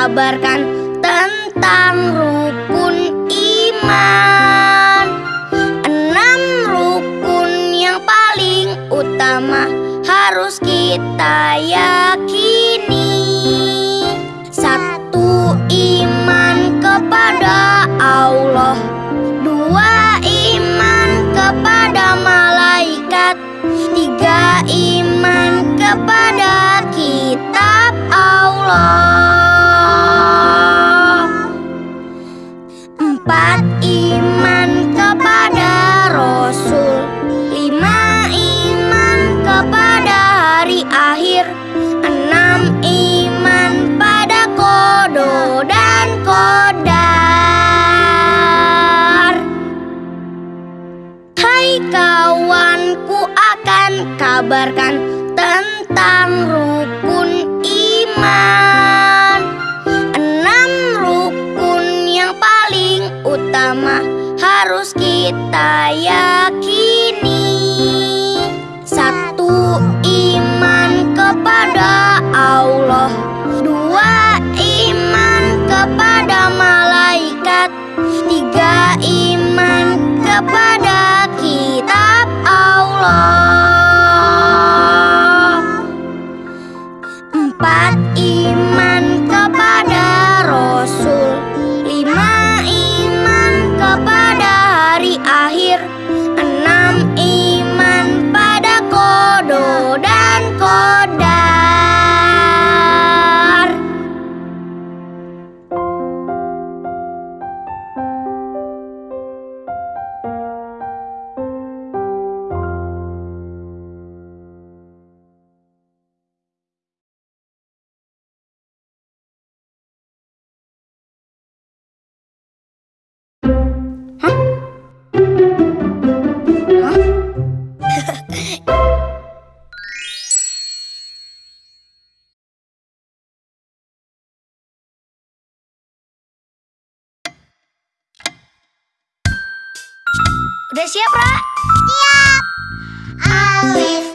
dikabarkan tentang rumah Empat iman kepada Rasul. Lima iman kepada hari akhir. Enam iman pada kodo dan kodar Hai kawanku akan kabarkan tentang ruang harus kita yakini. Satu iman kepada Allah Dua iman kepada malaikat Tiga iman kepada Udah siap, Ra? Siap. Alif